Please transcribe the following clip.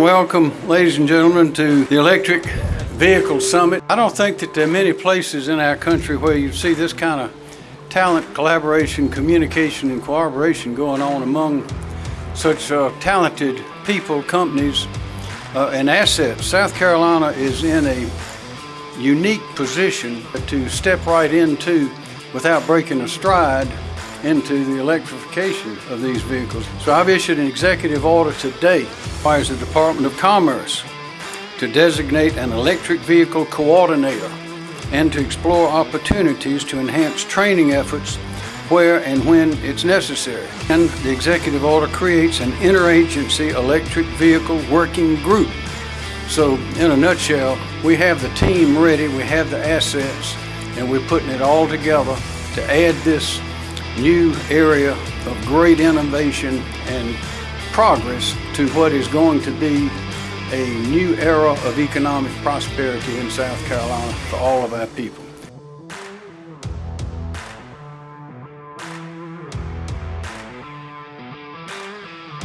Welcome, ladies and gentlemen, to the Electric Vehicle Summit. I don't think that there are many places in our country where you see this kind of talent, collaboration, communication, and cooperation going on among such uh, talented people, companies, uh, and assets. South Carolina is in a unique position to step right into without breaking a stride into the electrification of these vehicles. So I've issued an executive order today, requires the Department of Commerce to designate an electric vehicle coordinator and to explore opportunities to enhance training efforts where and when it's necessary. And the executive order creates an interagency electric vehicle working group. So in a nutshell, we have the team ready, we have the assets, and we're putting it all together to add this new area of great innovation and progress to what is going to be a new era of economic prosperity in South Carolina for all of our people.